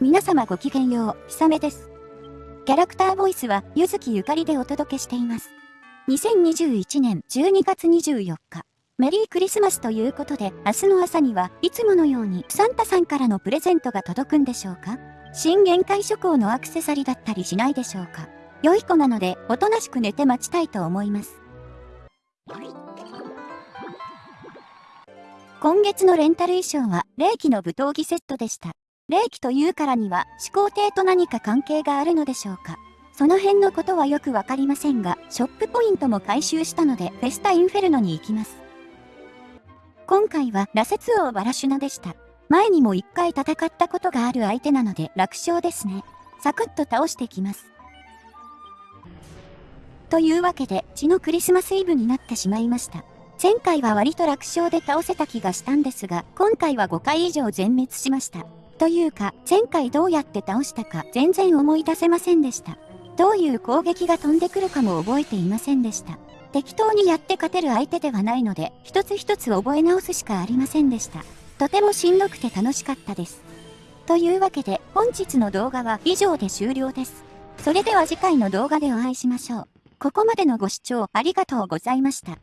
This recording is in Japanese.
皆様ごきげんよう、ひさめです。キャラクターボイスは、ゆずきゆかりでお届けしています。2021年12月24日、メリークリスマスということで、明日の朝にはいつものようにサンタさんからのプレゼントが届くんでしょうか？新限界諸行のアクセサリーだったりしないでしょうか？良い子なので、おとなしく寝て待ちたいと思います。今月のレンタル衣装は、霊気の舞踏着セットでした。霊気というからには思考艇と何か関係があるのでしょうかその辺のことはよくわかりませんが、ショップポイントも回収したので、フェスタインフェルノに行きます。今回は、羅刹王バラシュナでした。前にも一回戦ったことがある相手なので楽勝ですね。サクッと倒してきます。というわけで、血のクリスマスイブになってしまいました。前回は割と楽勝で倒せた気がしたんですが、今回は5回以上全滅しました。というか、前回どうやって倒したか全然思い出せませんでした。どういう攻撃が飛んでくるかも覚えていませんでした。適当にやって勝てる相手ではないので、一つ一つ覚え直すしかありませんでした。とてもしんどくて楽しかったです。というわけで、本日の動画は以上で終了です。それでは次回の動画でお会いしましょう。ここまでのご視聴ありがとうございました。